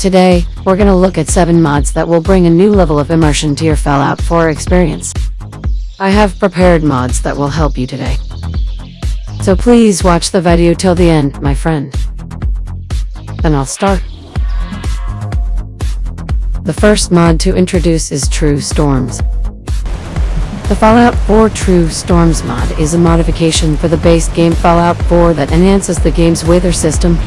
Today, we're gonna look at 7 mods that will bring a new level of immersion to your Fallout 4 experience. I have prepared mods that will help you today. So please watch the video till the end, my friend. Then I'll start. The first mod to introduce is True Storms. The Fallout 4 True Storms mod is a modification for the base game Fallout 4 that enhances the game's weather system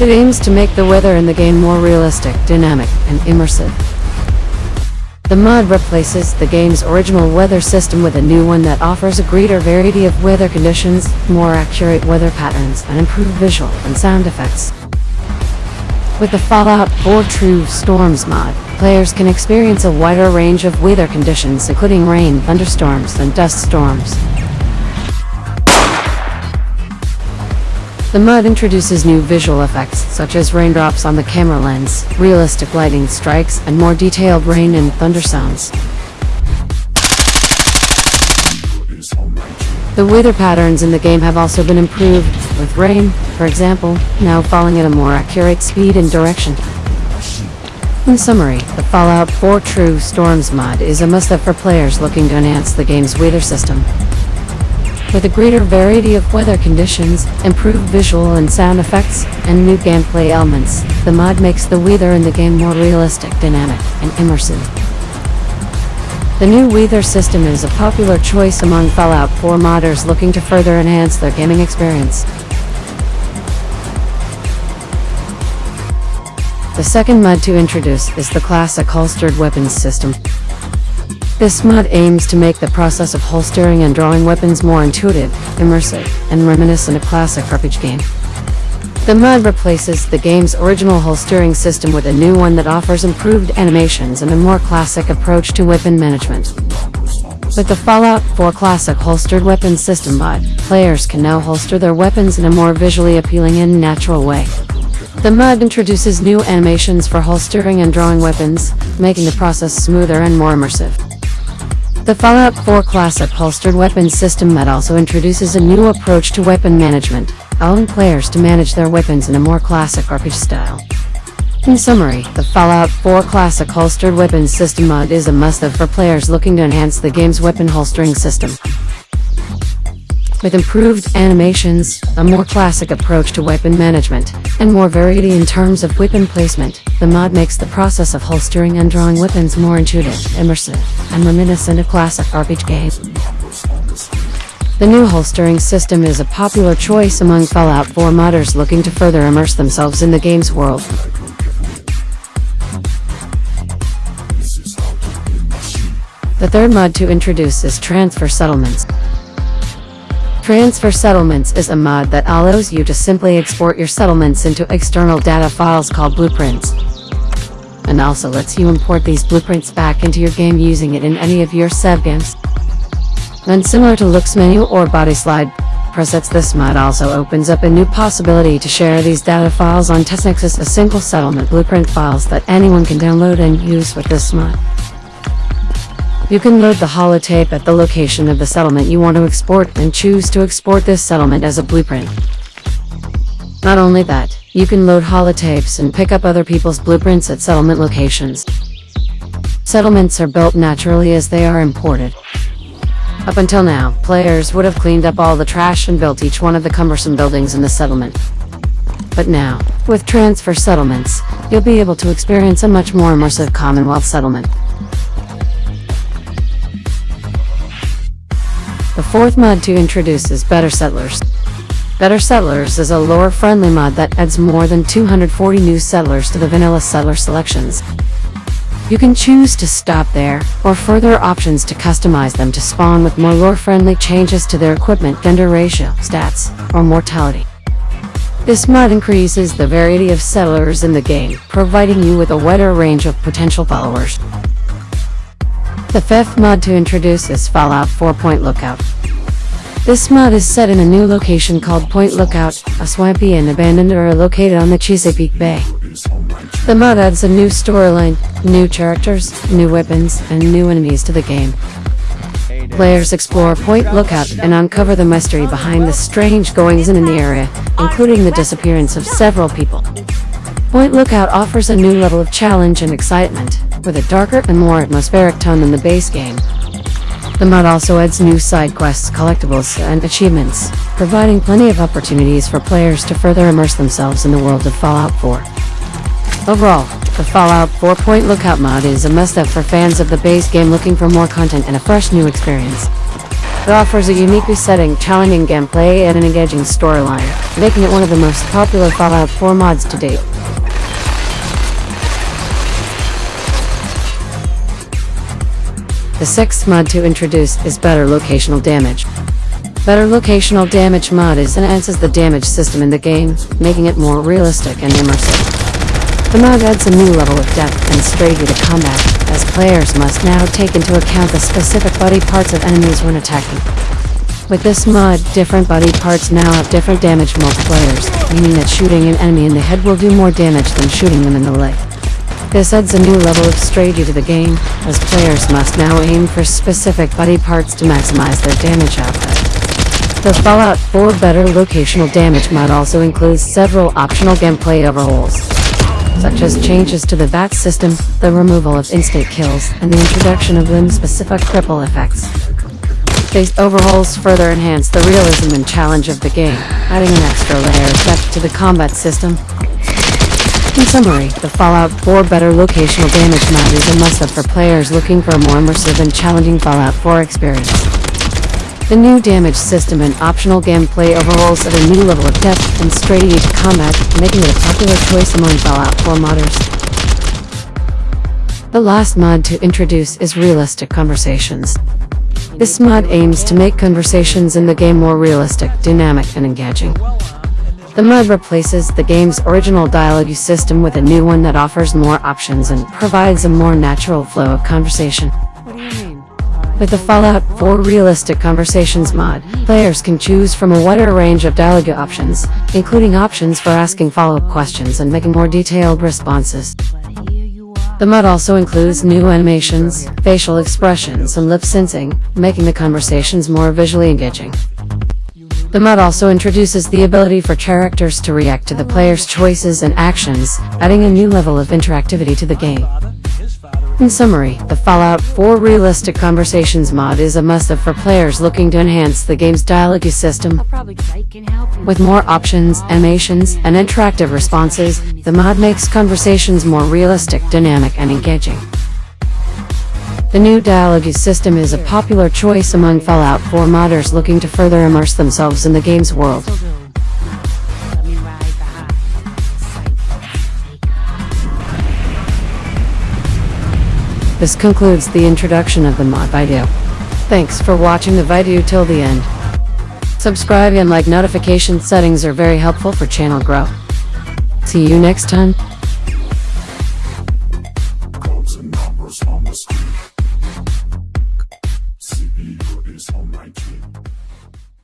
it aims to make the weather in the game more realistic, dynamic, and immersive. The mod replaces the game's original weather system with a new one that offers a greater variety of weather conditions, more accurate weather patterns, and improved visual and sound effects. With the Fallout 4 True Storms mod, players can experience a wider range of weather conditions including rain, thunderstorms, and dust storms. The mod introduces new visual effects, such as raindrops on the camera lens, realistic lighting strikes, and more detailed rain and thunder sounds. The weather patterns in the game have also been improved, with rain, for example, now falling at a more accurate speed and direction. In summary, the Fallout 4 True Storms mod is a must-have for players looking to enhance the game's weather system. With a greater variety of weather conditions, improved visual and sound effects, and new gameplay elements, the mod makes the weather in the game more realistic, dynamic, and immersive. The new weather system is a popular choice among Fallout 4 modders looking to further enhance their gaming experience. The second mod to introduce is the classic holstered weapons system. This mod aims to make the process of holstering and drawing weapons more intuitive, immersive, and reminiscent of classic RPG game. The mod replaces the game's original holstering system with a new one that offers improved animations and a more classic approach to weapon management. With the Fallout 4 Classic Holstered Weapons System mod, players can now holster their weapons in a more visually appealing and natural way. The mod introduces new animations for holstering and drawing weapons, making the process smoother and more immersive. The Fallout 4 Classic Holstered Weapons System mod also introduces a new approach to weapon management, allowing players to manage their weapons in a more classic RPG style. In summary, the Fallout 4 Classic Holstered Weapons System mod is a must-have for players looking to enhance the game's weapon holstering system. With improved animations, a more classic approach to weapon management, and more variety in terms of weapon placement, the mod makes the process of holstering and drawing weapons more intuitive, immersive, and reminiscent of classic RPG games. The new holstering system is a popular choice among Fallout 4 modders looking to further immerse themselves in the game's world. The third mod to introduce is Transfer Settlements. Transfer Settlements is a mod that allows you to simply export your settlements into external data files called blueprints. And also lets you import these blueprints back into your game using it in any of your save games. Then similar to LooksMenu or BodySlide presets this mod also opens up a new possibility to share these data files on TestNexus as single settlement blueprint files that anyone can download and use with this mod. You can load the holotape at the location of the settlement you want to export and choose to export this settlement as a blueprint. Not only that, you can load holotapes and pick up other people's blueprints at settlement locations. Settlements are built naturally as they are imported. Up until now, players would have cleaned up all the trash and built each one of the cumbersome buildings in the settlement. But now, with transfer settlements, you'll be able to experience a much more immersive Commonwealth settlement. The fourth mod to introduce is Better Settlers. Better Settlers is a lore-friendly mod that adds more than 240 new settlers to the vanilla settler selections. You can choose to stop there, or further options to customize them to spawn with more lore-friendly changes to their equipment, gender ratio, stats, or mortality. This mod increases the variety of settlers in the game, providing you with a wider range of potential followers. The fifth mod to introduce is Fallout 4 Point Lookout. This mod is set in a new location called Point Lookout, a swampy and abandoned area located on the Chesapeake Bay. The mod adds a new storyline, new characters, new weapons, and new enemies to the game. Players explore Point Lookout and uncover the mystery behind the strange goings-on in the area, including the disappearance of several people. Point Lookout offers a new level of challenge and excitement, with a darker and more atmospheric tone than the base game. The mod also adds new side quests, collectibles, and achievements, providing plenty of opportunities for players to further immerse themselves in the world of Fallout 4. Overall, the Fallout 4 Point Lookout mod is a must-have for fans of the base game looking for more content and a fresh new experience. It offers a unique setting, challenging gameplay, and an engaging storyline, making it one of the most popular Fallout 4 mods to date. The sixth mod to introduce is Better Locational Damage. Better Locational Damage mod is enhances the damage system in the game, making it more realistic and immersive. The mod adds a new level of depth and strategy to combat, as players must now take into account the specific body parts of enemies when attacking. With this mod, different body parts now have different damage multipliers, meaning that shooting an enemy in the head will do more damage than shooting them in the leg. This adds a new level of strategy to the game, as players must now aim for specific body parts to maximize their damage output. The Fallout 4 Better Locational Damage mod also includes several optional gameplay overhauls, such as changes to the VAT system, the removal of instant kills, and the introduction of limb-specific cripple effects. These overhauls further enhance the realism and challenge of the game, adding an extra layer of depth to the combat system in summary, the Fallout 4 Better Locational Damage mod is a must-have for players looking for a more immersive and challenging Fallout 4 experience. The new damage system and optional gameplay overhauls at a new level of depth and strategy to combat, making it a popular choice among Fallout 4 modders. The last mod to introduce is Realistic Conversations. This mod aims to make conversations in the game more realistic, dynamic, and engaging. The mod replaces the game's original dialogue system with a new one that offers more options and provides a more natural flow of conversation. With the Fallout 4 Realistic Conversations mod, players can choose from a wider range of dialogue options, including options for asking follow-up questions and making more detailed responses. The mod also includes new animations, facial expressions, and lip syncing, making the conversations more visually engaging. The mod also introduces the ability for characters to react to the player's choices and actions, adding a new level of interactivity to the game. In summary, the Fallout 4 Realistic Conversations mod is a must-have for players looking to enhance the game's dialogue system. With more options, animations, and interactive responses, the mod makes conversations more realistic, dynamic, and engaging. The new dialogue system is a popular choice among Fallout 4 modders looking to further immerse themselves in the game's world. This concludes the introduction of the mod video. Thanks for watching the video till the end. Subscribe and like notification settings are very helpful for channel growth. See you next time.